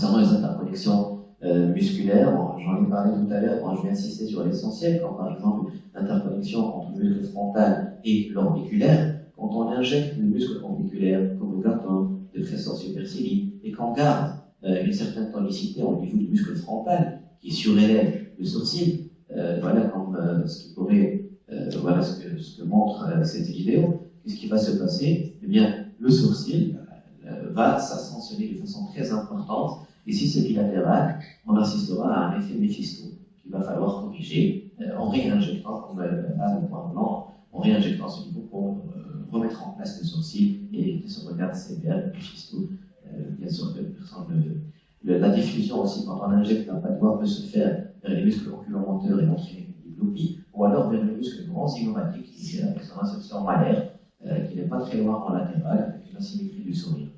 Concernant les interconnexions euh, musculaires, j'en ai parlé tout à l'heure, je vais insister sur l'essentiel, quand par exemple l'interconnexion entre le muscle frontal et l'orbiculaire, quand on injecte le muscle orbiculaire, comme le carton, de trésor supercilii, et qu'on garde euh, une certaine tonicité au niveau du muscle frontal, qui surélève le sourcil, euh, voilà ce qui pourrait, voilà ce que, ce que montre cette vidéo, qu'est-ce qui va se passer? Eh bien, le sourcil va s'ascensionner de façon très importante, et si c'est bilatéral, on assistera à un effet Mephisto qu'il va falloir corriger euh, en réinjectant, comme euh, à le point blanc, en réinjectant ce niveau pour euh, remettre en place le sourcil et se regarde bien le Mephisto. bien sûr que personne la diffusion aussi, quand on injecte un noir peut se faire vers les muscles oculomoteurs et entraîner une diplopie, ou alors vers le muscle grand zygomatiques qui est avec son insertion malaire, qui n'est pas très loin en latéral, avec une asymétrie du sourire.